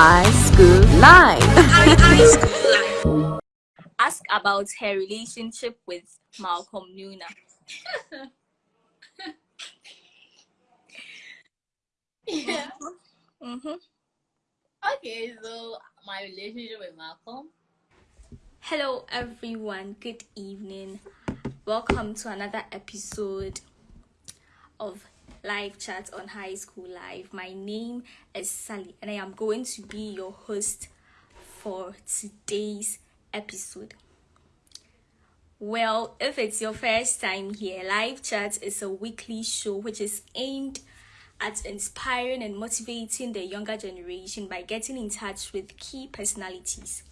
High School Live. Ask about her relationship with Malcolm Nuna. yeah. Mm-hmm. Okay, so my relationship with Malcolm. Hello, everyone. Good evening. Welcome to another episode of Live Chat on High School Live. My name is Sally, and I am going to be your host for today's episode. Well, if it's your first time here, Live Chat is a weekly show which is aimed at inspiring and motivating the younger generation by getting in touch with key personalities.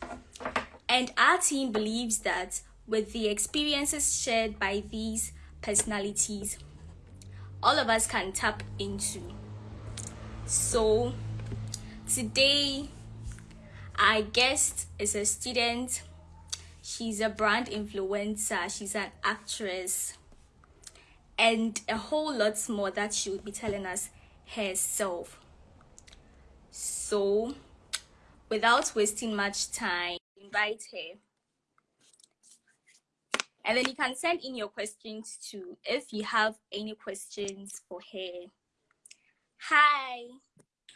And our team believes that with the experiences shared by these personalities, all of us can tap into. So, today, our guest is a student. She's a brand influencer. She's an actress. And a whole lot more that she will be telling us herself. So, without wasting much time, invite her. And then you can send in your questions too if you have any questions for her. Hi,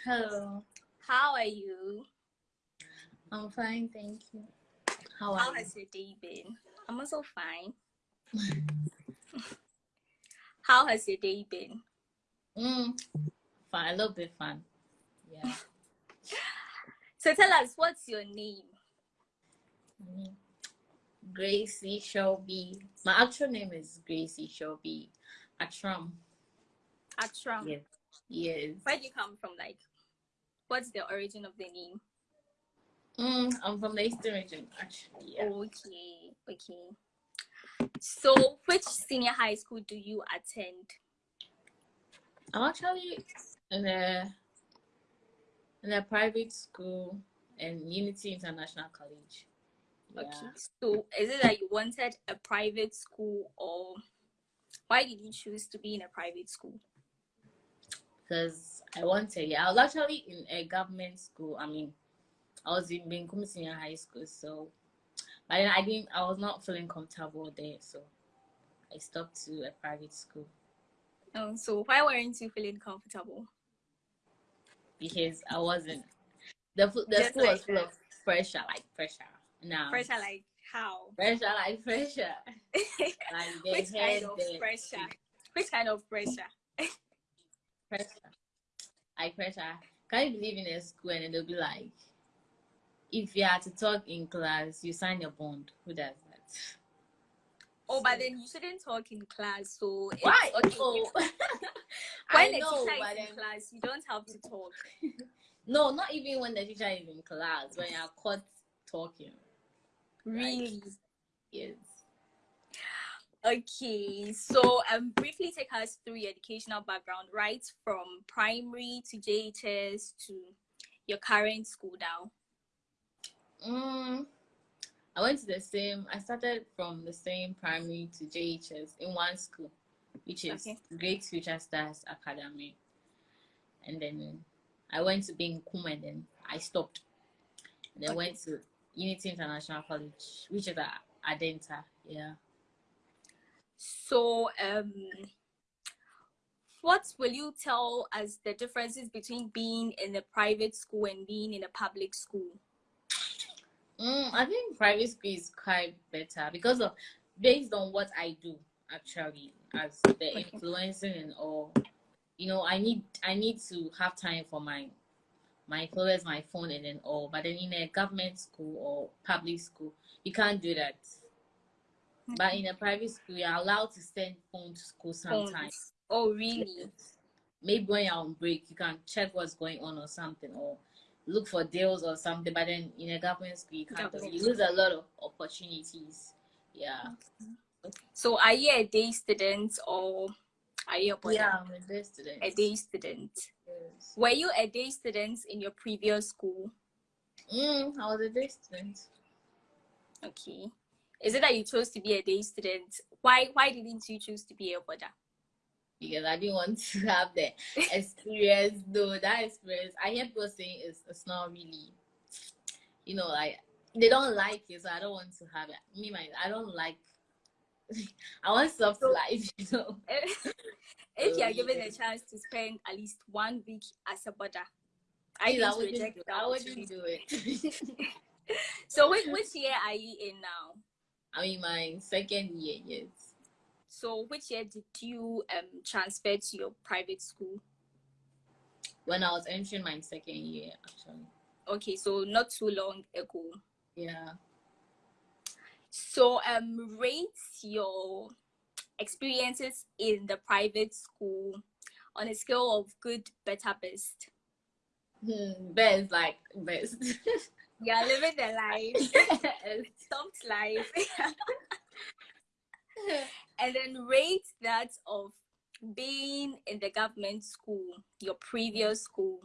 Hello. how are you? I'm fine, thank you. How are How you? has your day been? I'm also fine. how has your day been? Mm, fine, a little bit fun. Yeah. So tell us, what's your name? Mm. Gracie Shelby. My actual name is Gracie Shelby Atram. Atram. Yes. Yes. Where do you come from? Like, what's the origin of the name? Mm, I'm from the Eastern region, actually. Yeah. Okay, okay. So, which senior high school do you attend? I'm actually in a in a private school in Unity International College. Yeah. Okay. So, is it that you wanted a private school, or why did you choose to be in a private school? Because I wanted, yeah, I was actually in a government school. I mean, I was in Benkum Senior High School, so but then I didn't, I was not feeling comfortable there, so I stopped to a private school Oh, so why weren't you feeling comfortable? because I wasn't. The the Just school was full of pressure, like pressure. Now Pressure, like how? pressure, like pressure. Like Which kind of the- pressure? Which kind of pressure? pressure. Like pressure. Can you believe in a school and they'll be like, if you are to talk in class, you sign your bond. Who does that? Oh, but then you shouldn't talk in class. So Why? Okay. Oh. When I the teacher is in then, class, you don't have to talk. no, not even when the teacher is in class. When you're caught talking. Really? Yes. Okay, so um, briefly take us through your educational background, right from primary to JHS to your current school now. Mm, I went to the same. I started from the same primary to JHS in one school, which is Okay. Great Future Stars Academy. And then I went to being Kum and then I stopped. And then Okay. went to Unity International College, which is at Adenta. Yeah. So, um, what will you tell us the differences between being in a private school and being in a public school? Mm, I think private school is quite better because of based on what I do actually as the influencing and all. You know, I need I need to have time for my my followers, my phone and then all. But then in a government school or public school, you can't do that. But in a private school, you're allowed to send phone to school sometimes. Oh, really? Maybe when you're on break, you can check what's going on or something, or look for deals or something. But then in a government school, you can't. Government You lose a lot of opportunities. Yeah. So, are you a day student or are you a? Yeah, I'm a day student. A day student. Yes. Were you a day student in your previous school? Mm, I was a day student. Okay. Is it that you chose to be a day student? Why why didn't you choose to be a border? because I didn't want to have the experience. Though that experience, I hear people saying it's it's not really, you know, like they don't like it, so I don't want to have it. Me, my, I don't like. I want soft So- life, you know. if you are given yeah. a chance to spend at least one week as a border, I I, wouldn't, reject do, that I wouldn't do it. So which, which year are you in now? I'm in my second year, yes. So which year did you um transfer to your private school? When I was entering my second year, actually. Okay, so not too long ago. Yeah. So um rate your experiences in the private school on a scale of good, better, best. Hmm, best, like best. Yeah, living the life, soft life. and then rate that of being in the government school, your previous school.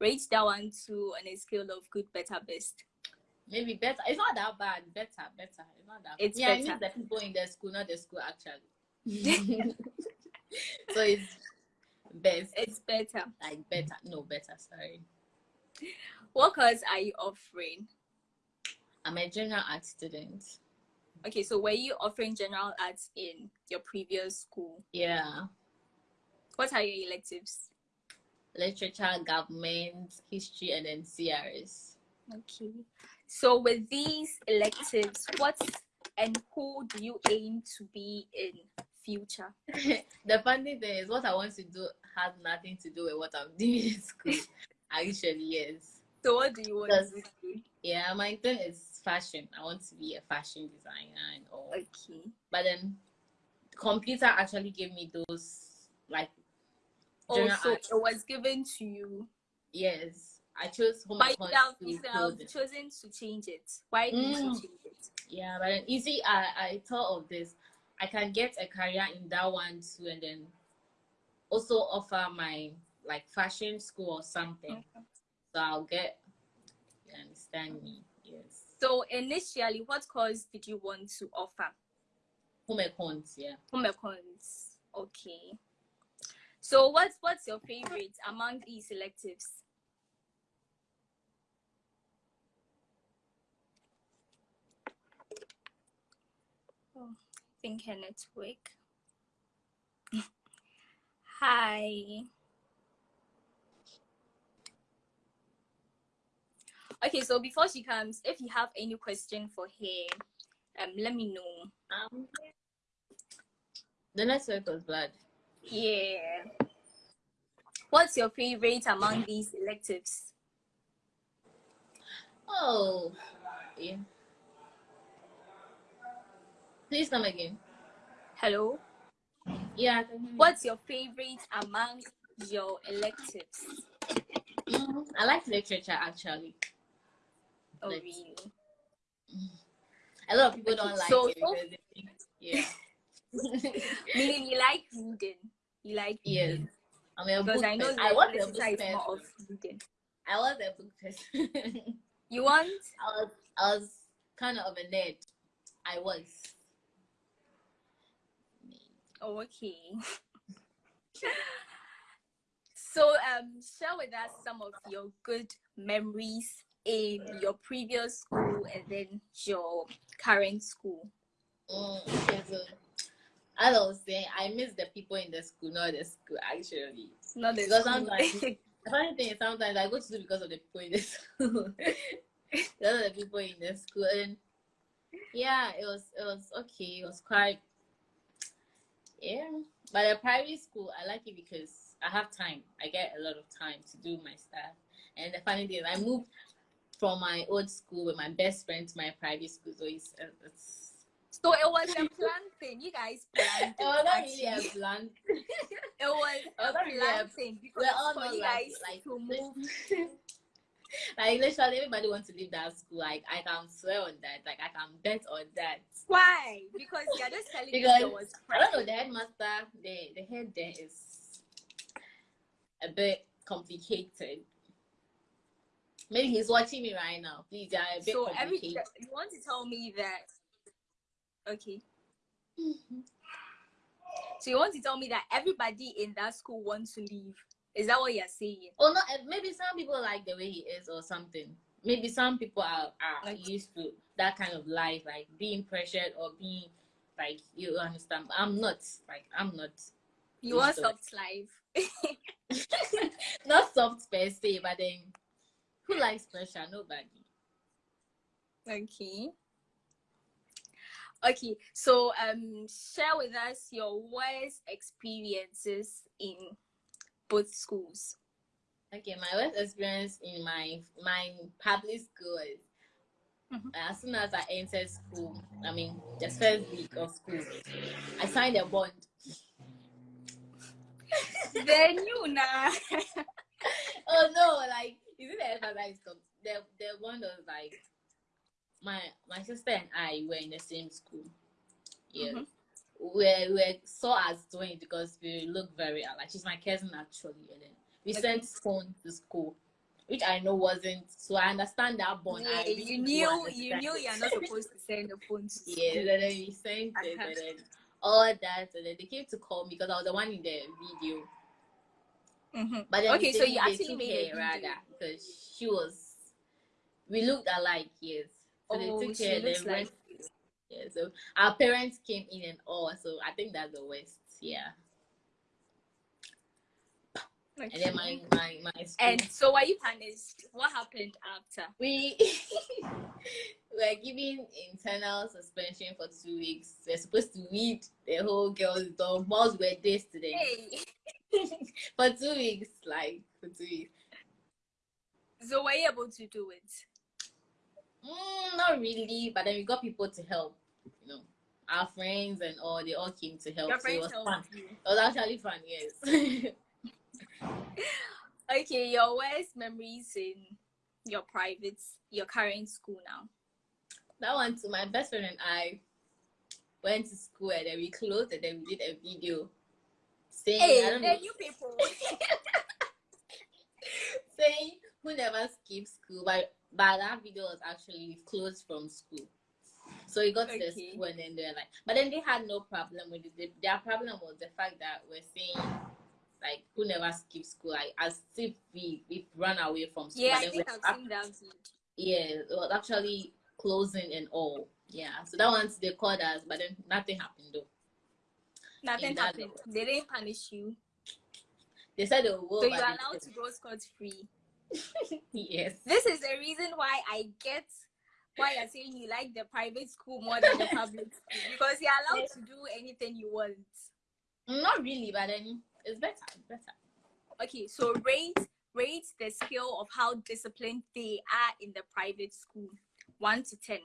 Rate that one too on a scale of good, better, best. Maybe better. It's not that bad. Better, better. It's not that. It's yeah, I better. mean the people in the school, not the school actually. so it's best. It's better. like better. No, better. Sorry. What course are you offering? I'm a general art student. Okay, so were you offering general arts in your previous school? Yeah. What are your electives? Literature, government, history, and then CRS. Okay. So with these electives, what and who do you aim to be in future? the funny thing is, what I want to do has nothing to do with what I'm doing in school. Actually, yes. So what do you want to do? Yeah, my thing is fashion. I want to be a fashion designer and all. Okay. But then, computer actually gave me those like. Oh, also, art. it was given to you, Yes, I chose home but you have, to you have chosen to change it. Why did you Mm. change it? Yeah, but then you see, I I thought of this. I can get a career in that one too, and then also offer my like fashion school or something. So I'll get. You understand me? Yes. So initially, what course did you want to offer? Home econs, yeah. Home econs. Okay. So what's what's your favorite among these electives? Oh, I think her network. Hi. Okay, so before she comes, if you have any question for her, um, let me know. Um, the network was bad. Yeah. What's your favorite among these electives? Oh, yeah. Please come again. Hello? Yeah. I can hear you. What's your favorite among your electives? Mm, I like literature actually. Oh, Let's- really? A lot of people don't like so- it think, yeah. Meaning you like reading. You like yes. reading. I'm a Because I know I was a book more of reading. I was a book person. You want? I was I was kind of a nerd. I was. Okay. so, um, share with us some of your good memories in your previous school and then your current school. Mm, okay, so as I was saying, I miss the people in the school, not the school actually. Not the Because school. sometimes- The funny thing is sometimes I go to school because of the people in the school. because of the people in the school. And yeah, it was it was okay. It was quite yeah. But the private school I like it because I have time. I get a lot of time to do my stuff. And the funny thing is I moved from my old school with my best friend to my private school. So it's uh, it's So it was a planned thing. You guys planned oh, it was oh, not actually. really a plan. It was It was a not really planned a- thing because We're all for you like guys like to move. like literally everybody wants to leave that school. Like I can swear on that. Like I can bet on that. Why? Because you're just telling me there was I don't know the headmaster. The the head there is a bit complicated. Maybe he's watching me right now. Please, yeah, a bit So every you want to tell me that? Okay. Mm-hmm. So you want to tell me that everybody in that school wants to leave? Is that what you're saying? Or not? eh, Maybe some people like the way he is, or something. Maybe some people are, are Okay. used to that kind of life, like being pressured or being like you understand. I'm not. Like I'm not. You it. soft life? not soft per se, but then who likes pressure? Nobody. Okay. Okay, so um, share with us your worst experiences in both schools. Okay, my worst experience in my my public school is Mhm. as soon as I entered school, I mean the first week of school, I signed a bond. then you now. Oh no, like is it the com- the the one was like my my sister and I were in the same school. Yeah. Mhm. We we saw as twins because we look very alike. She's my cousin actually, and then we Okay. sent phone to school, which I know wasn't. So I understand that bond. Yeah, I really you knew you knew you're not supposed to send the phone to Yeah, and then we sent it, and then all that, and then they came to call me because I was the one in the video. Mhm. But then Okay, so you actually made her rather because she was. We looked alike, yes. So Oh, they took she her. looks like. Yeah, so our parents came in and all. So I think that's the worst. Yeah, and then my my my school. And so were you punished? What happened after? we were given internal suspension for two weeks. We're supposed to read the whole girls' dorm. Boys were this today. Hey. for two weeks, like for two weeks. So were you able to do it? Mm, not really, but then we got people to help. You know, our friends and all. They all came to help. Your so it was fun. you. It was actually fun. Yes. Okay, your worst memories in your private, your current school now. that one too. My best friend and I went to school and then we closed and then we did a video saying I Hey, don't know then you people. saying who never skips school, but but that video was actually closed from school. So we got to the school and then they're like, but then they had no problem with it. Their problem was the fact that we're saying like who never skips school, like as if we we run away from school. yeah, I think I've seen that video. yeah, it was actually closing and all. Yeah, so that one they called us, but then nothing happened though. Nothing happened. They didn't punish you. They said they will. So you're allowed to go scot free. Yes. This is the reason why I get why you're saying you like the private school more than the public school. Because you're allowed to do anything you want. Not really, but then it's better. It's better. Okay, so rate rate the skill of how disciplined they are in the private school. One to ten.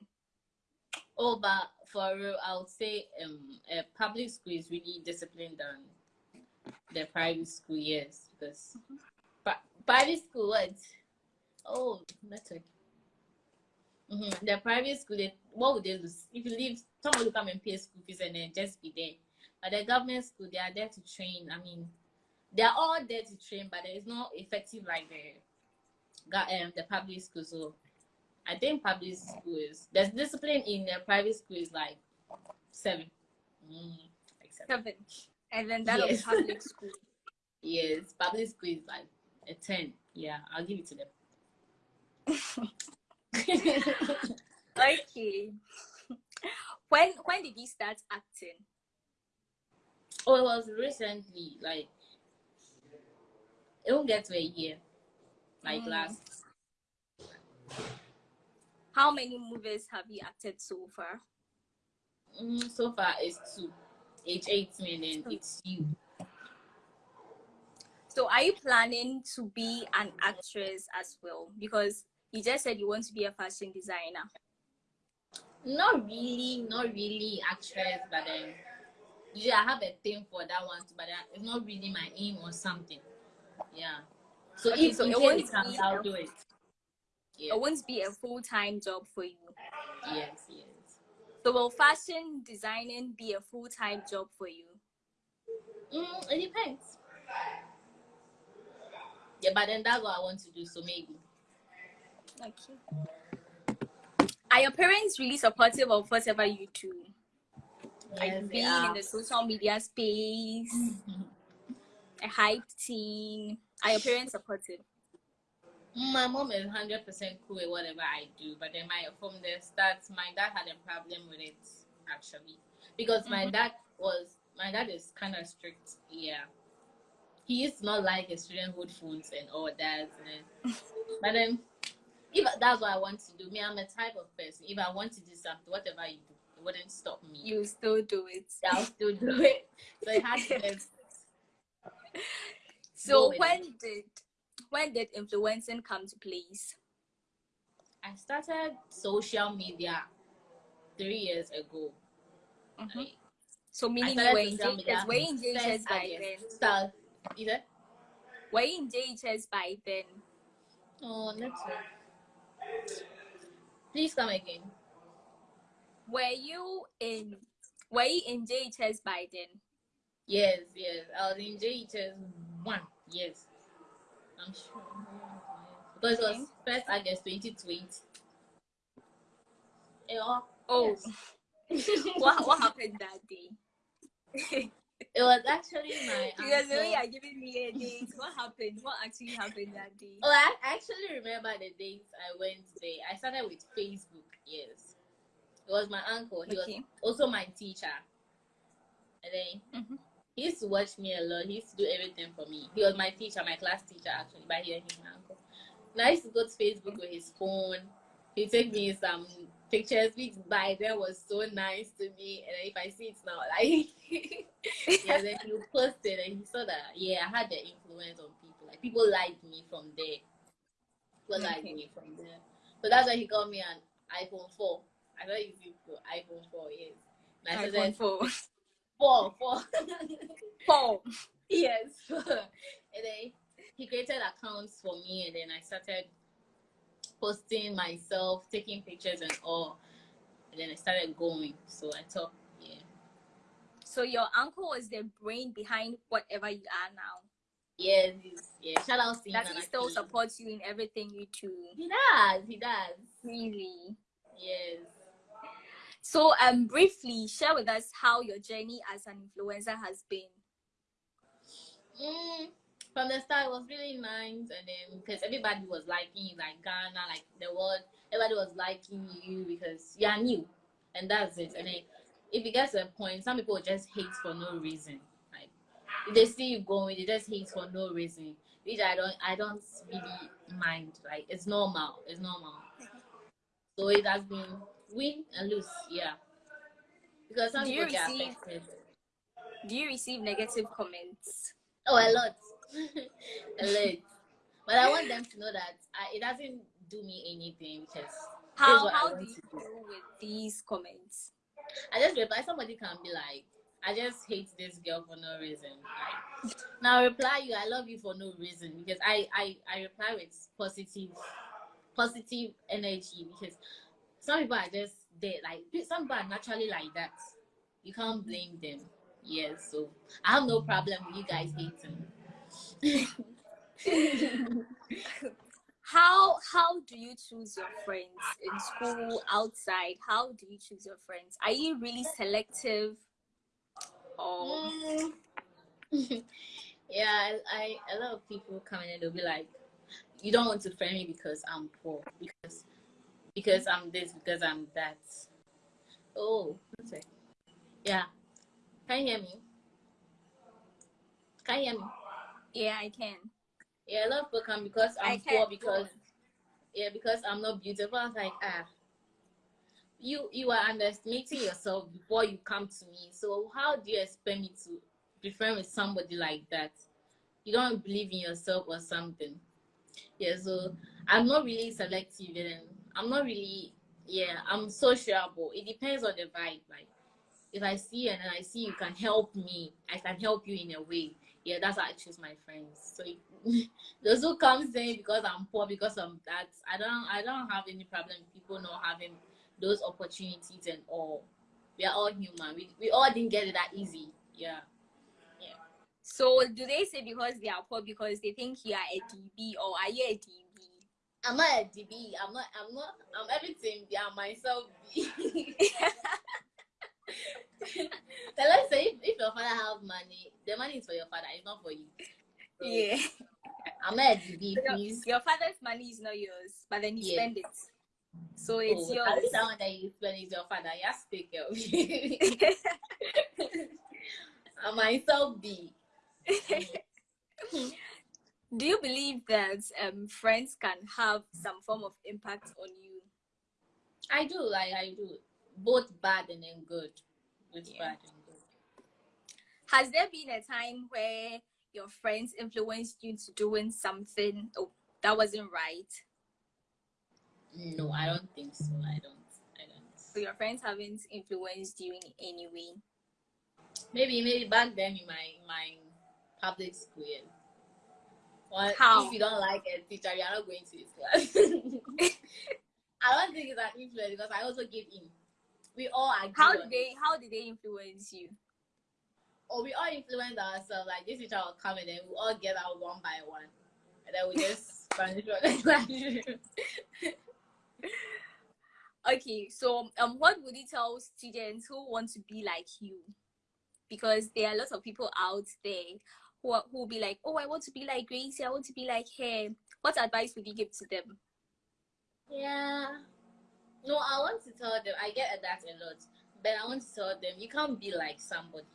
Oh, but for real, I would say um, a public school is really disciplined than the private school, yes, because pri- private school, what? Oh, network. Mm-hmm. The private school, they, what would they lose? If you leave, someone will come and pay school fees and then just be there. But the government school, they are there to train. I mean, they are all there to train, but it's not effective like the um, the public school. So I think public school is there's discipline in the private school is like seven. Mm, like seven. Seven. And then that Yes. public school. Yes, public school is like a ten. Yeah, I'll give it to them. Okay. when when did you start acting? oh, it was recently. Like it won't get to a year. Like Mm. last. How many movies have you acted so far? Mm, so far, it's two. And then it's you. So are you planning to be an actress as well? Because you just said you want to be a fashion designer. Not really, not really actress, but then usually I have a thing for that one but it's not really my aim or something. Yeah. So Okay, if so it won't comes, be I'll a- do it. Yeah. It won't be a full time job for you. Yes, yes. So will fashion designing be a full time job for you? Mm, it depends. Yeah, but then that's what I want to do, so maybe. Okay. Are your parents really supportive of whatever you do? like Yes, they being in the social media space, a hype team? Are your parents supportive? My mom is hundred percent cool with whatever I do, but then my from the start, my dad had a problem with it actually because my Mhm. dad was my dad is kind of strict. Yeah, he used to not like his hold phones and all that. And then, but then, if that's what I want to do, me, I'm a type of person. If I want to do something, whatever you do, it wouldn't stop me. You still do it. I'll still do it. So it had to So when did when did influencing come to place? I started social media three years ago. Mhm. Like, So meaning you were in social media JHS, were you in JHS first by then? Start. You in JHS by then? Oh, network. Please come again. Were you in were you in JHS by then? Yes, yes. I was in JHS one. Yes. I'm sure. Because it was first August 2020. Yeah. Oh, Yes. what what happened that day? It was actually my because the way uncle- you're giving me a date, what happened? What actually happened that day? Oh, I actually remember the dates I went there. I started with Facebook. Yes, it was my uncle. He Okay. was also my teacher, and then Mhm. he used to watch me a lot. He used to do everything for me. He was my teacher, my class teacher actually, but he he's my uncle. And I used to go to Facebook with his phone. He take me some pictures, which by then was so nice to me. And if I see it now, like yeah, then he posted and he saw that yeah, I had the influence on people. Like people liked me from there. People liked me from there. So that's why he got me an iPhone 4. I thought you for iPhone 4, yes. And I iPhone said four. four, four. Four. yes. and then he created accounts for me and then I started posting myself, taking pictures and all. And then I started going. So I thought, yeah. So your uncle was the brain behind whatever you are now. Yes, yeah. Shout out to him. Does he still Aki. supports you in everything you do? He does, he does. Really? Yes. So um briefly share with us how your journey as an influencer has been. Mm, from the start, it was really nice, and then because everybody was liking you, like Ghana, like the world, everybody was liking you because you are new, and that's it. And then if it gets to a point, some people just hate for no reason. Like if they see you going, they just hate for no reason, which I don't, I don't really mind. Like it's normal, it's normal. So it has been win and lose, yeah. Because some Do you people get affected. Do you receive negative comments? Oh, a lot, But I want them to know that I, it doesn't do me anything because How how do you do. deal with these comments? I just reply. Somebody can be like, "I just hate this girl for no reason." Like, now reply you, "I love you for no reason," because I I I reply with positive, positive energy because some people are just there. Like some people are naturally like that. You can't blame them. Yes, so I have no problem with you guys hating. How how do you choose your friends in school, outside? How do you choose your friends? Are you really selective? Or Mm. yeah, I, I a lot of people come in and they'll be like, "You don't want to friend me because I'm poor, because because I'm this, because I'm that." Oh. Yeah, can you hear me? Can you hear me? Yeah, I can. Yeah, I love of come because I'm poor because yeah because I'm not beautiful. I was like ah. You you are underestimating yourself before you come to me. So how do you expect me to be friends with somebody like that? You don't believe in yourself or something. Yeah, so I'm not really selective and I'm not really yeah, I'm sociable. It depends on the vibe. Like if I see and I see you can help me, I can help you in a way. Yeah, that's how I choose my friends. So those who come saying because I'm poor, because of that, I don't I don't have any problem with people not having those opportunities and all. We are all human. We, we all didn't get it that easy. Yeah. So do they say because they are poor because they think you are a DB or are you a DB? I'm not a DB. I'm not I'm not I'm everything. Yeah, myself. so let's say if, if your father have money, the money is for your father, it's not for you. So, Yeah. I'm not a DB, Your, please. your father's money is not yours, but then you Yeah. spend it. So it's oh, yours. At least that one that you spend is your father. You have to take care of you. I myself be. Do you believe that um, friends can have some form of impact on you? I do, like I do. Both bad and then good. Yeah. bad and good. Has there been a time where your friends influenced you into doing something oh, that wasn't right? No, I don't think so. I don't. I don't. So your friends haven't influenced you in any way. Maybe maybe back then in my in my public school. Well, How? if you don't like a teacher, you are not going to his class. I don't think it's an influence because I also give in. We all agree. How did they how did they influence you? or we all influence ourselves. Like this teacher will come and then we all get out one by one, and then we just vanish from the classroom. Okay, so um what would you tell students who want to be like you? Because there are lots of people out there who are, who will be like, Oh, I want to be like Gracie, I want to be like her. What advice would you give to them? Yeah. No, I want to tell them. I get that a lot, but I want to tell them you can't be like somebody.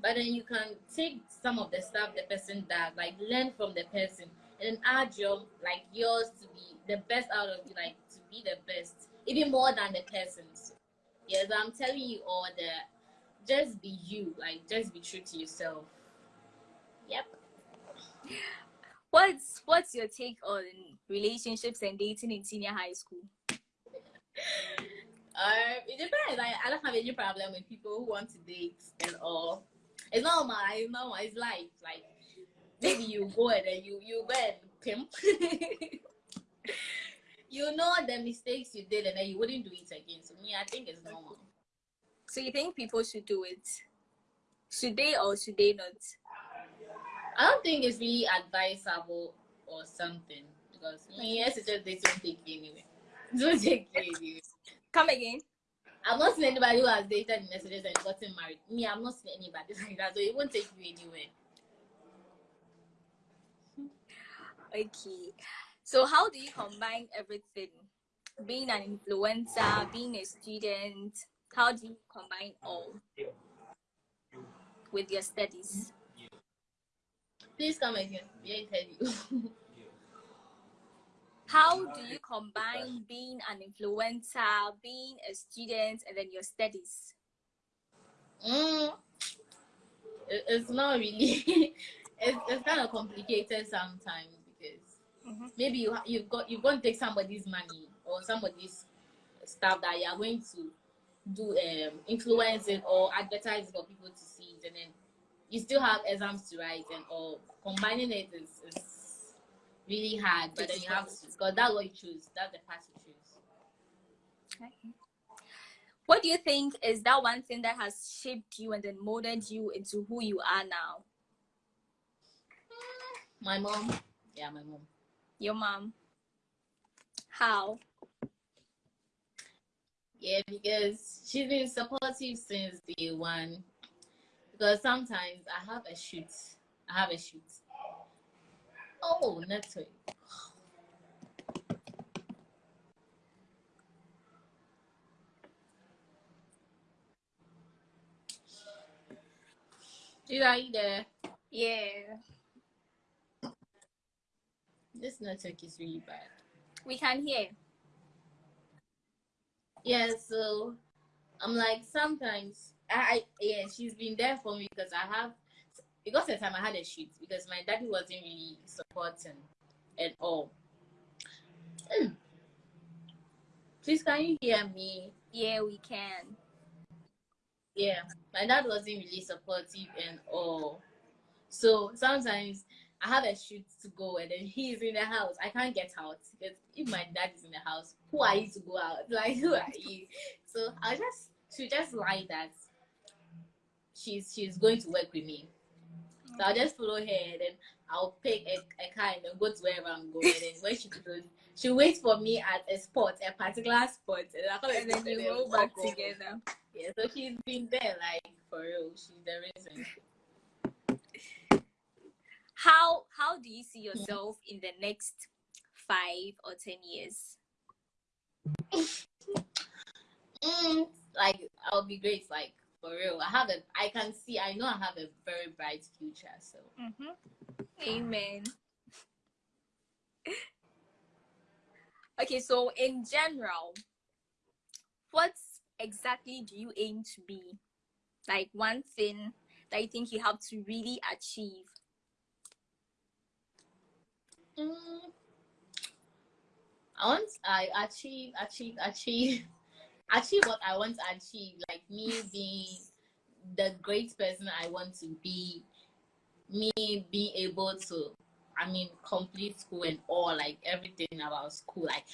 But then you can take some of the stuff the person does, like learn from the person, and then add your like yours to be the best out of you, like to be the best, even more than the person's. Yes, I'm telling you all that. Just be you, like just be true to yourself. Yep. What's what's your take on relationships and dating in senior high school? Um, it depends. I, I don't have any problem with people who want to date and all. It's normal. It's normal. It's life. Like maybe you go and then you you go and pimp. you know the mistakes you did and then you wouldn't do it again. So me, I think it's normal. So you think people should do it? Should they or should they not? I don't think it's really advisable or something because me, yes, it's just they don't take you anyway. Don't take you anyway. Come again. I've not seen anybody who has dated in messages and gotten married. Me, I've not seen anybody like that, so it won't take you anywhere. Okay. So how do you combine everything? Being an influencer, being a student, how do you combine all with your studies? Please come again. Yeah, tell you. How do you combine being an influencer, being a student, and then your studies? mm, it's not really. it's, it's kind of complicated sometimes because Mhm. maybe you you've got you're going to take somebody's money or somebody's stuff that you are going to do um influence it or advertise it for people to see it, and then you still have exams to write and or Combining it is, is really hard, but then you have to because that's what you choose. That's the path you choose. Okay. What do you think is that one thing that has shaped you and then molded you into who you are now? My mom, yeah, my mom. Your mom. How? Yeah, because she's been supportive since day one. Because sometimes I have a shoot. I have a shoot. Oh, network. Dude, are you there? Yeah, This network is really bad. we can hear. Yeah, so I'm like sometimes I, I yeah she's been there for me because I have because at the time I had a shoot because my daddy wasn't really supporting at all. Hmm. Please can you hear me? Yeah, we can. Yeah, my dad wasn't really supportive and all. So sometimes I have a shoot to go and then he's in the house. I can't get out because if my dad is in the house, who are you to go out? Like who are you? So I just she just like that. She's she's going to work with me. So I'll just follow her and then I'll pick a, a car and then go to wherever I'm going. And then when she goes, she waits for me at a spot, a particular spot, and, I And then you and go back walk over. together. Yeah, so she's been there, like for real. She's the reason. How how do you see yourself in the next five or ten years? Mm, like I'll be great, like for real. I have a, I can see, I know I have a very bright future. So Mm-hmm. Amen. okay, so in general, what exactly do you aim to be? Like one thing that you think you have to really achieve. mm, I want, I achieve, achieve, achieve, achieve what I want to achieve. Like me being the great person I want to be. Me being able to, I mean, complete school and all, like everything about school. Like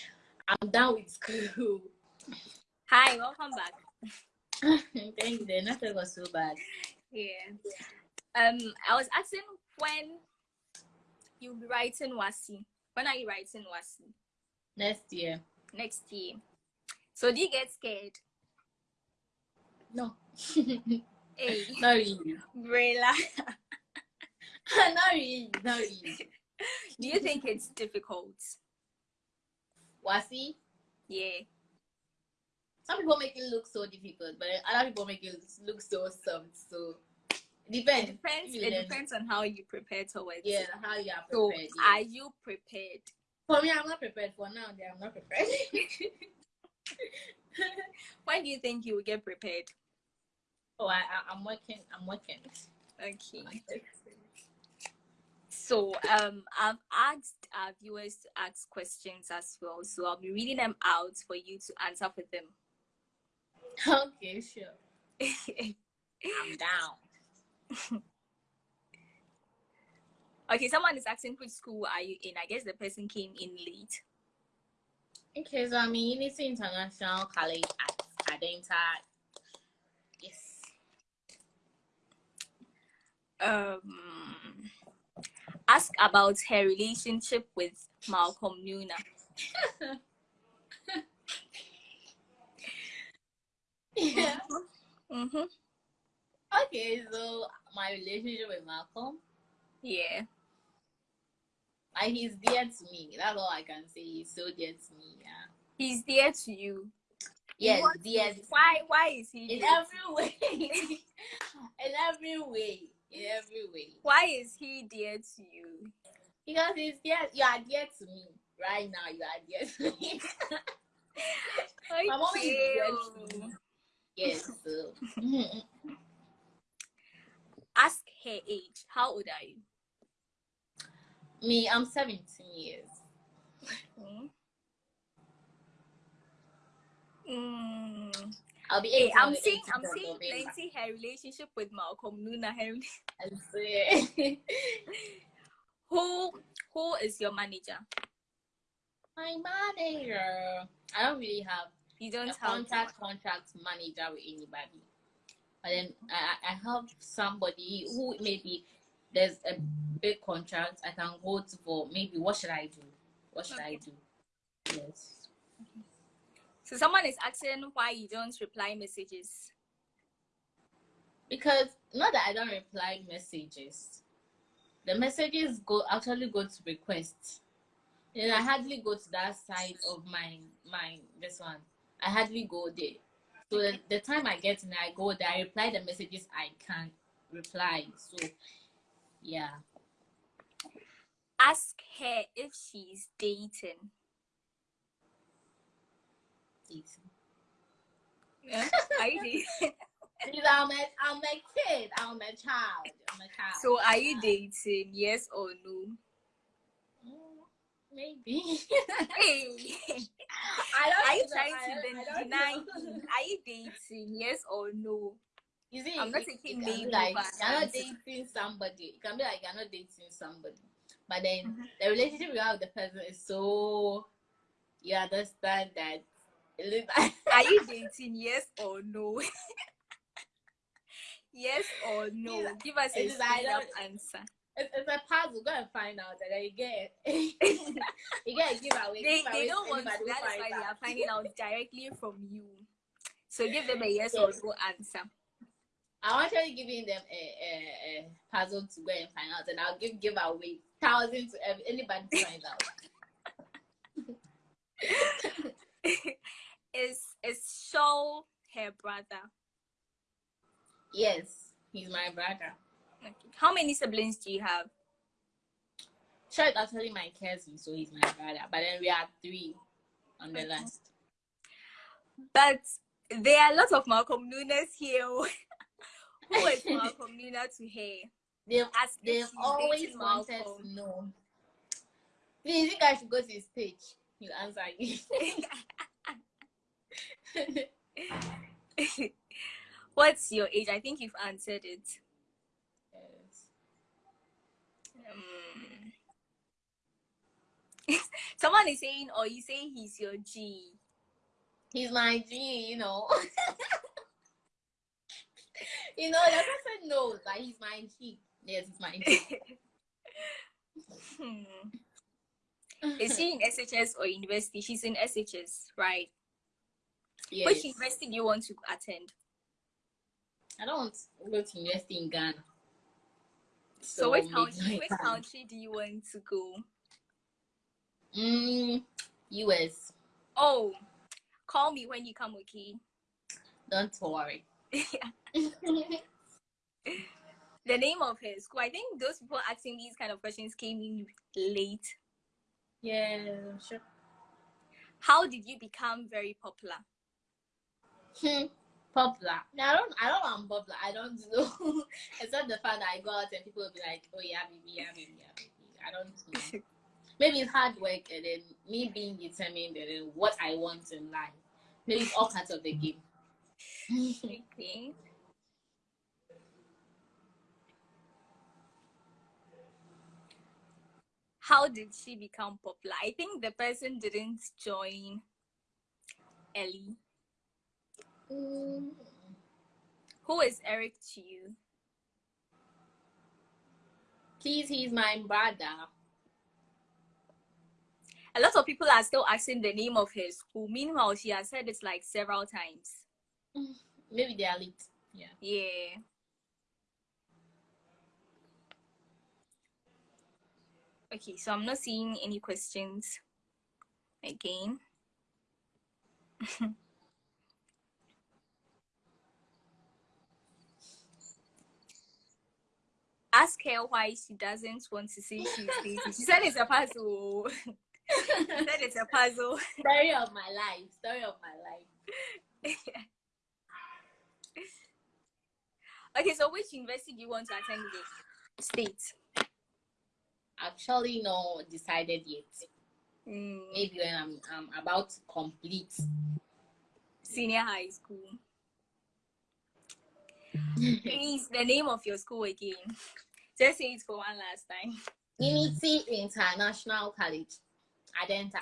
I'm done with school. Hi, welcome back. Thank you. Nothing was so bad. Yeah. Um, I was asking when you'll be writing WASSCE. When are you writing WASSCE? Next year. Next year. So do you get scared? No. Hey, not really. Brela. not really. Not really. do you think it's difficult? WASSCE, Yeah. some people make it look so difficult, but other people make it look so soft. So it depends. It depends. It learn- depends on how you prepare towards Yeah, it. how you are So prepared. are you prepared? For me, I'm not prepared. For now, I'm not prepared. When do you think you will get prepared? oh, I, I, I'm working. I'm working. Okay. So um I've asked our viewers to ask questions as well. So I'll be reading them out for you to answer for them. okay, sure. I'm down. okay, someone is asking which school are you in? I guess the person came in late. Okay, so I'm in Unity International College at Adenta. Yes. Um ask about her relationship with Malcolm Nuna. Yeah. Mm-hmm. Okay, so my relationship with Malcolm, Yeah. He's dear to me. That's all I can say. He's so dear to me. Yeah. He's dear to you. Yes, What- dear. Why why is he In dear to every way. in every way. In every way. why is he dear to you? Because he's dear. You are dear to me. Right now, you are dear to me. My mom is dear to me. Yes. So. Ask her age. How old are you? Me, I'm 17 years. Mm. I'll be Hey, I'm seeing 18th I'm seeing plenty her relationship with Malcolm Nuna. Her, I swear. who who is your manager? My manager. I don't really have You don't have contract contract manager with anybody. But then I, I I have somebody who maybe there's a big contract I can go to for maybe what should I do? What should I do? Yes. So someone is asking why you don't reply messages. Because not that I don't reply messages. The messages go actually go to requests. And I hardly go to that side of my my this one. I hardly go there. So the, the time I get and I go there. I reply the messages I can reply. So yeah, Ask her if she's dating. it's, Yeah. Are you dating? I'm a I'm a kid. I'm a child. I'm a child. So are you dating? Yes or no? Mm, maybe. Hey. I don't Are you know. trying I to don't- den- don't deny Are you dating? Yes or no? You see, I'm not taking it can be maybe like you're not dating somebody. It can be like you're not dating somebody, but then Mhm. the relationship you have with the person is so you understand that. it is like- Are you dating? Yes or no? yes or no? Yeah. Give us a It is I straight up don't- answer. It's, it's a puzzle. Go and find out, and then you get you get a giveaway. They, giveaway they don't want to. anybody That is finds why they are finding out directly from you. So give them a yes or no answer. I'm actually giving them a, a, a puzzle to go and find out, and I'll give giveaway thousands to anybody to find out. is is Shaw her brother? Yes, he's my brother. Okay. How many siblings do you have? Sure, it's actually my cousin, so he's my brother. But then we are three on the Okay. list. But there are lots of Malcolm Nunes here. Who is Malcolm Nuna to her? They've, As they've always wanted Malcolm. to know. Please, you think I should go to his page? He'll answer you. What's your age? I think you've answered it. Yes. Um, someone is saying, or you say he's your G. He's my G, you know. you know, that person knows that he's my G. Yes, he's my G. Hmm. Is she in SHS or university? She's in SHS, right? yes. Which university do you want to attend? I don't want to go to university in Ghana. So, which country? Which country do you want to go? Mm, US. Oh, call me when you come, okay? Don't worry. The name of her school. I think those people asking these kind of questions came in late. yeah, sure. How did you become very popular? Hmm, popular. No, I don't. I don't know. I'm popular. I don't know. Except the fact that I go out and people will be like, "Oh yeah, baby, yeah, baby, yeah, baby." I don't know. Maybe it's hard work and then me being determined and then what I want in life. Maybe it's all parts of the game. Okay. How did she become popular? I think the person didn't join Ellie. Mm, Who is Eric to you? Please, he's my brother. A lot of people are still asking the name of his school. Meanwhile, she has said it like several times. Maybe they are late. Yeah. Yeah. Okay, so I'm not seeing any questions again. Ask her why she doesn't want to say she's dating. She said it's a puzzle. she said it's a puzzle. Story of my life. Story of my life. Okay, so which university do you want to attend again? State. Actually, no decided yet. Mm, Maybe when I'm, I'm about to complete. senior high school. Please, the name of your school again. Just say it for one last time. Unity International College. Adenta.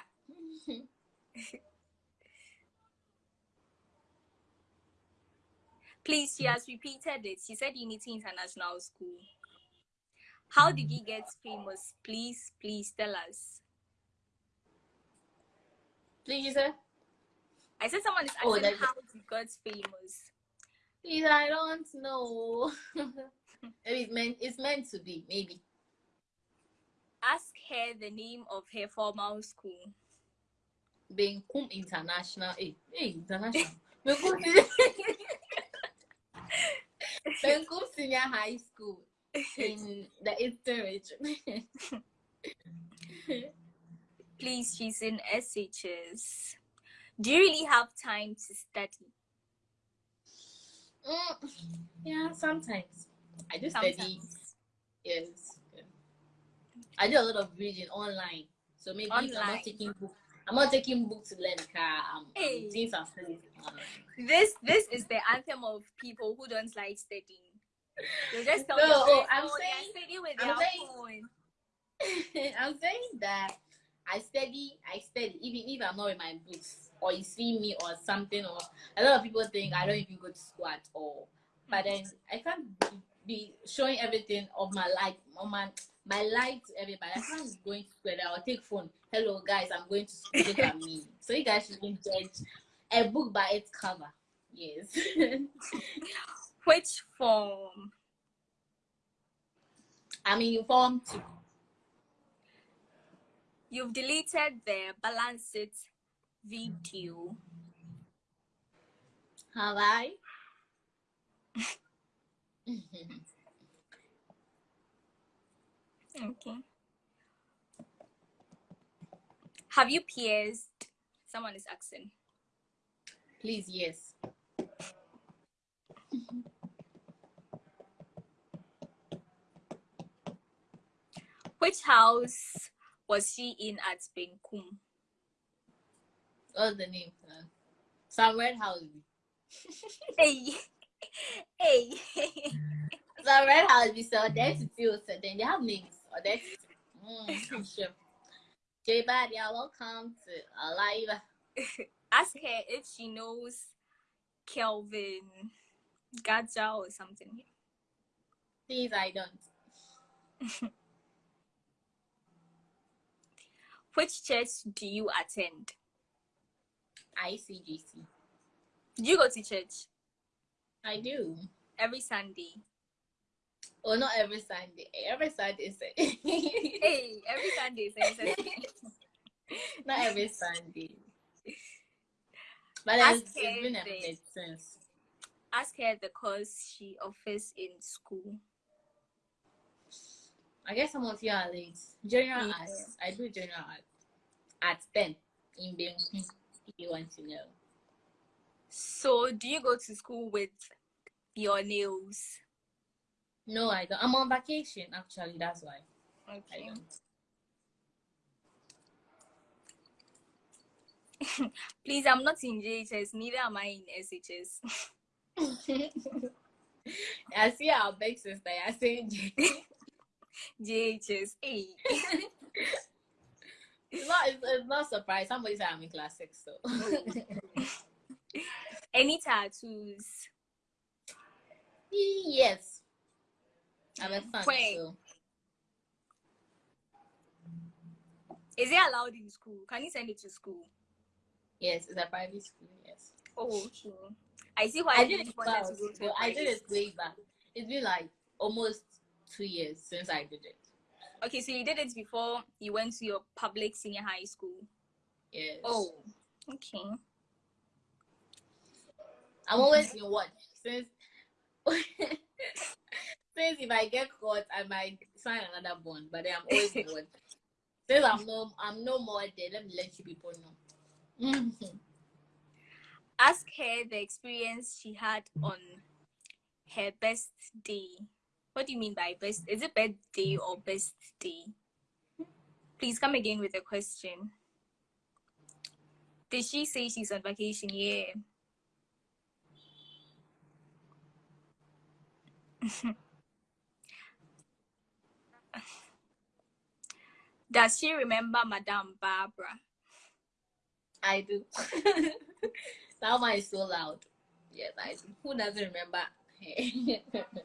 Please, she has repeated it. She said Unity International School. How did you get famous? Please, please tell us. Please, you say? I said someone is Oh, asking that's- how you got famous. Please, I don't know. maybe it's meant, it's meant to be. Maybe. Ask her the name of her formal school. Benkum International. Hey, hey, international. Benkum Senior High School in the Eastern. Please, she's in SHS. Do you really have time to study? Mm, yeah, sometimes. I do study. Yes. yeah. I do a lot of reading online. So maybe if I'm not taking book. I'm not taking book to learn car. I'm, Hey. I'm doing some studies. This this is the anthem of people who don't like studying. They just tell No, oh, "Oh, I'm saying- I'm saying- I'm saying that I study, I study, even if I'm not in my books, or you see me or something, or a lot of people think I don't even go to school at all. But then I can't be showing everything of my life, on my my life to everybody. I can't going to school. I'll take phone. Hello guys, I'm going to school. Look at me. So you guys shouldn't judge a book by its cover. Yes. Which form? I mean, in form two. You've deleted the balance it video. Have I? Okay. Have you pierced? Someone is asking. Please, yes. Which house was she in at Benkum? What's the name? Uh, some red house. Hey, hey. Some red house. So that's few. So then they have names. Or that's mm, sure. J Bad, yeah, welcome to Alive. Ask her if she knows Kelvin Gadja or something. Please, I don't. Which church do you attend? ICGC. Do you go to church I do. every Sunday? Well, not every Sunday. Eh, every Sunday is Hey, every Sunday. Sunday. not every Sunday. But Ask it's, it's been a the- minute since. Ask her the course she offers in school. I guess of you are late. General Yeah. arts. I do general arts at 10 in Benkum, if you want to know. So, do you go to school with your nails? No, I don't. I'm on vacation, actually. That's why I Okay. don't. Please, I'm not in JHS, neither am I in SHS. I see our big sister. I saying JHS. Hey. it's not. It's, it's not surprise. Somebody said I'm in class six, so Any tattoos? yes, I'm a fan. Wait. So Is it allowed in school? Can you send it to school? yes, it's a private school. Yes, Oh, okay. I see why I did it wanted back. to go to but did it way back. It's been like almost two years since I did it. Okay, so you did it before you went to your public senior high school. Yes. Oh, okay. I'm always in watch since since if I get caught, I might sign another bond, but then I'm always in watch. Since I'm no I'm no more there, let me let you people know. Mm-hmm. Ask her the experience she had on her best day. What do you mean by best? Is it birthday or best day? Please come again with a question. Did she say she's on vacation? Yeah. Does she remember Madame Barbara? I do. that one is so loud. Yes, I do. Who doesn't remember? but Benkum Senior High.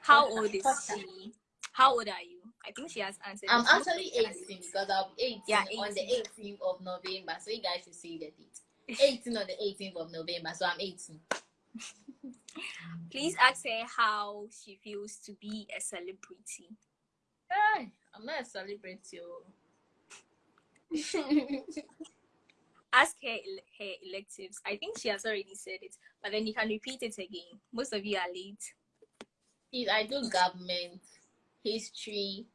How old is she? How old are you? I think she has answered. I'm actually 18 because I'll be 18, Yeah, on the 18th of November. So you guys should see the date. 18 on the 18th of November. So I'm 18. Please ask her how she feels to be a celebrity. Hey, I'm not a celebrity. Oh. Ask her her electives. I think she has already said it, but then you can repeat it again. Most of you are late. Please, I do government, history,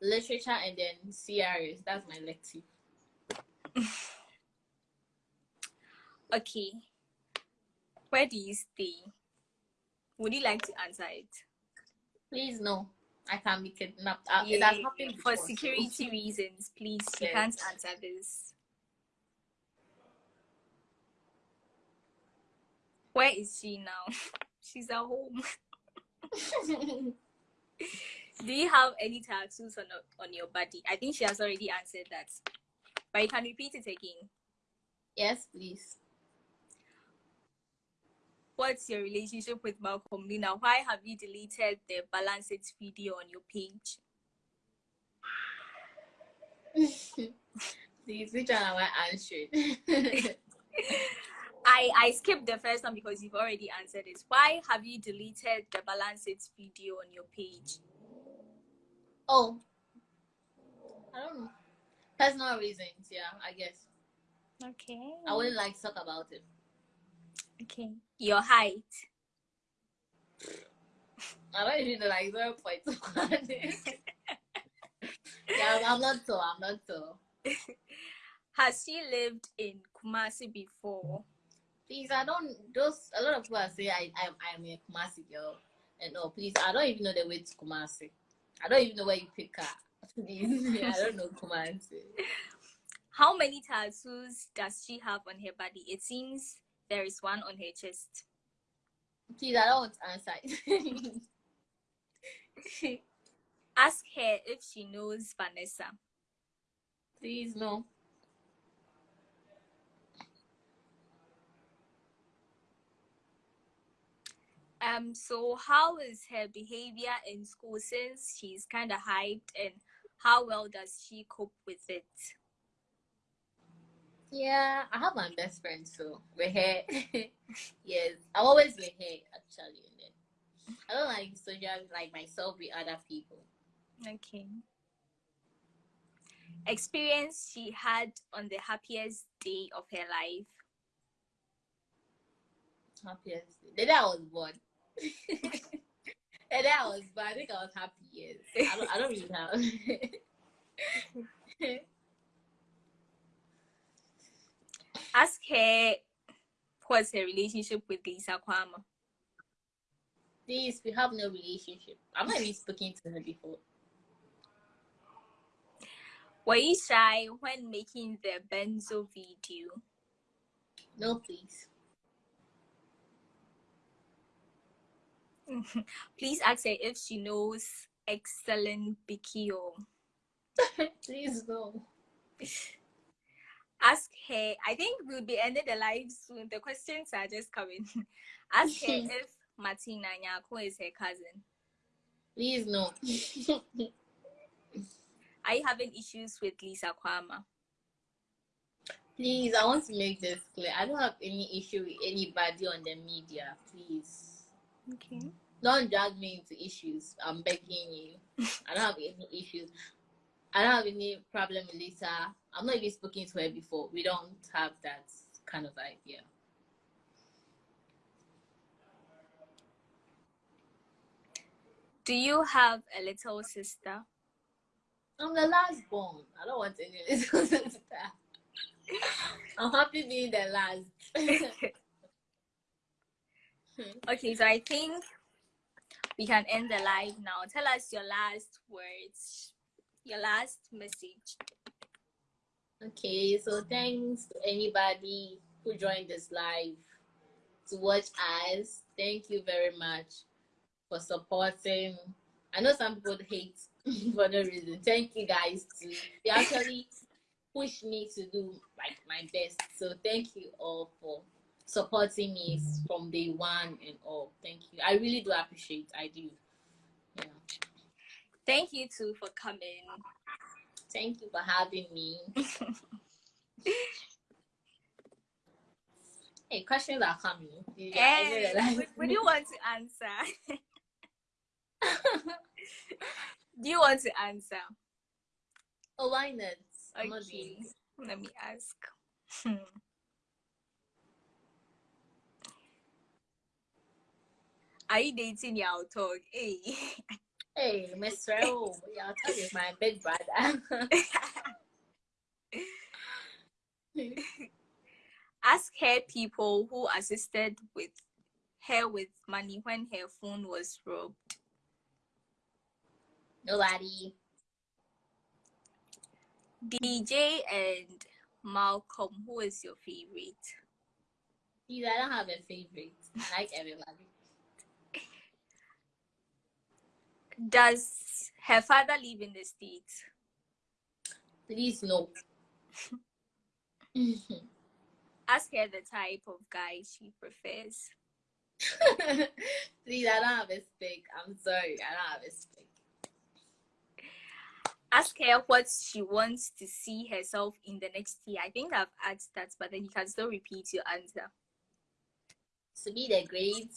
literature, and then CRS. That's my elective. Okay. Where do you stay? Would you like to answer it? Please, no. I can't be kidnapped. Uh, it Yeah, has happened For before, so- security reasons, please, you Yes. can't answer this. Where is she now? She's at home. Do you have any tattoos on on your body? I think she has already answered that, but you can repeat it again. yes, please. what's your relationship with Malcolm Luna? Why have you deleted the Balance It video on your page? Please, which one am I answering? I I skipped the first one because you've already answered it. Why have you deleted the Balance It video on your page? oh, I don't know. Personal reasons, yeah, I guess. Okay. I wouldn't like to talk about it. Okay. Your height. I don't even know like zero point one. yeah, I'm, I'm not tall. I'm not tall. Has she lived in Kumasi before? Please, I don't. Those a lot of people say I I'm I'm a Kumasi girl, and no, please, I don't even know the way to Kumasi. I don't even know where you pick her. Please, I don't know Kumasi. How many tattoos does she have on her body? It seems there is one on her chest. Please, I don't want to answer. it. Ask her if she knows Vanessa. Please, no. Um, so how is her behavior in school since she's kind of hyped and how well does she cope with it? Yeah, I have my best friend, so we're here. yes, I'm always with her actually. I don't like social like myself with other people. Okay. Experience she had on the happiest day of her life. Happiest the day I was born. Day I was but I think I was happy. Yes, I don't. I don't really have. Ask her what's her relationship with Lisa Kwama. Please, we have no relationship. I'm not even speaking to her before. Were you shy when making the benzo video? No, please. Please ask her if she knows excellent Bikio. please no. Ask her. I think we'll be ending the live soon. The questions are just coming. ask her if Martina Nyako is her cousin. Please no. Are you having issues with Lisa Kwama? Please, I want to make this clear. I don't have any issue with anybody on the media. Please. Okay. Don't drag me into issues. I'm begging you. I don't have any issues. I don't have any problem with Lisa. I'm not even speaking to her before. We don't have that kind of idea. Do you have a little sister? I'm the last born. I don't want any little sister. I'm happy being the last. Hmm. okay, so I think we can end the live now. Tell us your last words, your last message. Okay, so thanks to anybody who joined this live to watch us. Thank you very much for supporting. I know some people hate for no reason. Thank you guys too. You actually push me to do like my best. So thank you all for supporting me from day one and all. Thank you. I really do appreciate. I do. Yeah. Thank you too for coming. Thank you for having me. hey, questions are coming. Yeah, Hey, what, what do you want to answer? do you want to answer? oh, why not? Okay, let me ask. Hmm. Are you dating your talk? Hey. Hey, Miss Rao, y'all tell my big brother. Ask her people who assisted with her with money when her phone was robbed. Nobody. DJ and Malcolm, who is your favorite? Please, I don't have a favorite. I like everybody. Does her father live in the States? Please, no. Ask her the type of guy she prefers. Please, I don't have a spec. I'm sorry, I don't have a spec. Ask her what she wants to see herself in the next year. I think I've asked that, but then you can still repeat your answer. To be the great,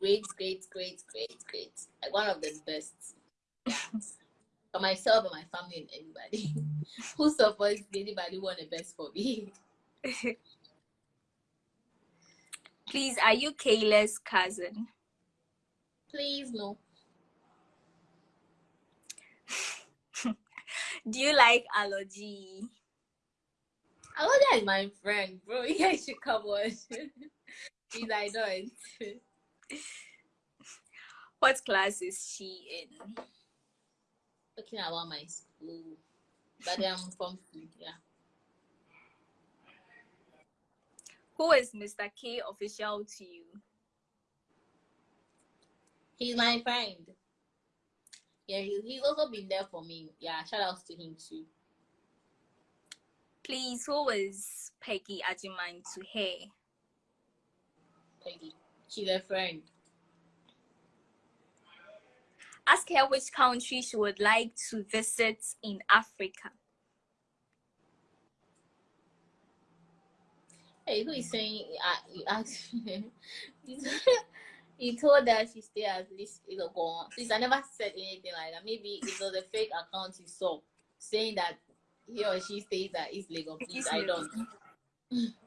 great, great, great, great, great, like one of the best. For myself and my family and everybody who supports anybody want the best for me. Please, are you Kayla's cousin? Please, no. Do you like allergy? Alodia is my friend, bro. You guys should come on. Please, I don't. What class is she in? Talking about my school. But I'm from yeah. Who is Mr. K official to you? He's my friend. Yeah, he, he's also been there for me. Yeah, shout outs to him too. Please, who is Peggy Ajiman to her? Peggy. She's a friend. Ask her which country she would like to visit in Africa. Hey, who is saying uh, you asked you told her she stay at least you know go on. Please, I never said anything like that. Maybe it was a fake account you saw saying that he or she stays at East Legon. Please, I don't.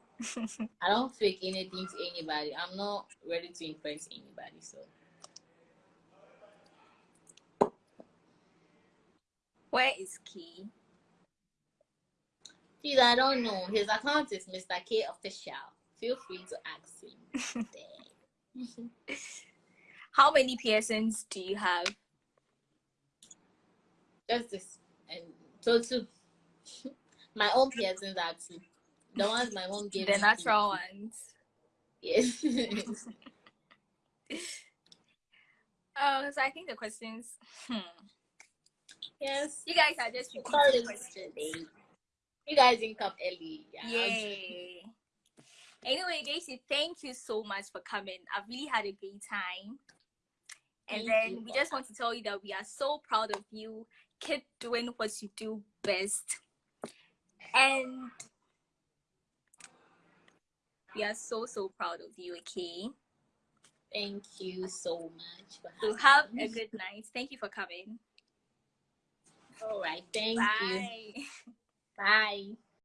I don't fake anything to anybody. I'm not ready to impress anybody, so. Where is Key? Please, I don't know. His account is Mr. K Official. Feel free to ask him. How many piercings do you have? Just this. And two. my own piercings are two. The ones my mom gave The me. natural ones. Yes. Oh, so I think the questions. Hmm. yes. You guys are just repeating questions. You guys didn't come early. Yeah. Yay. Anyway, Daisy, thank you so much for coming. I've really had a great time. And Thank then you. we just want to tell you that we are so proud of you. Keep doing what you do best. And we are so, so proud of you, okay? Thank you so much for So have a good night. Thank you for coming. All right. Thank you. Bye. Bye.